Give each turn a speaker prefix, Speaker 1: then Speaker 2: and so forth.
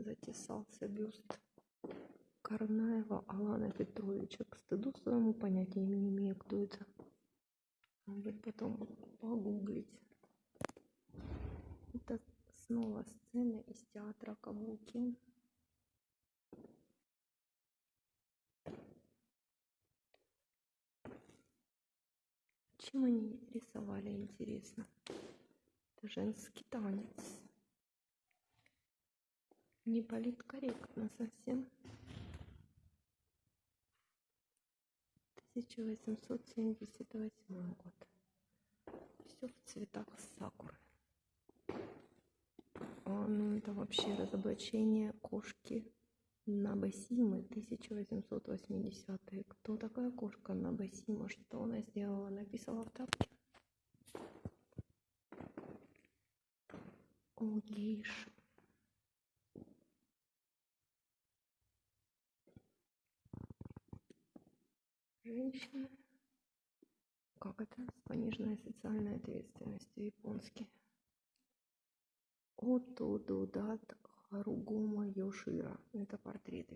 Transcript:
Speaker 1: затесался бюст Карнаева Алана Петровича. К стыду своему понятия не имею, кто это. Надо потом погуглить. Это снова сцена из театра Кабуки. Чем они рисовали, интересно? Это женский танец. Не политкорректно совсем. 1878 год. Все в цветах сакуры. А, ну это вообще разоблачение кошки Набасимы 1880 Кто такая кошка Набасима? Что она сделала? Написала в тапке? О, гейша. Женщины. Как это? С пониженной социальной ответственностью японский. Отто Додат Харугома Йошира. Это портрет.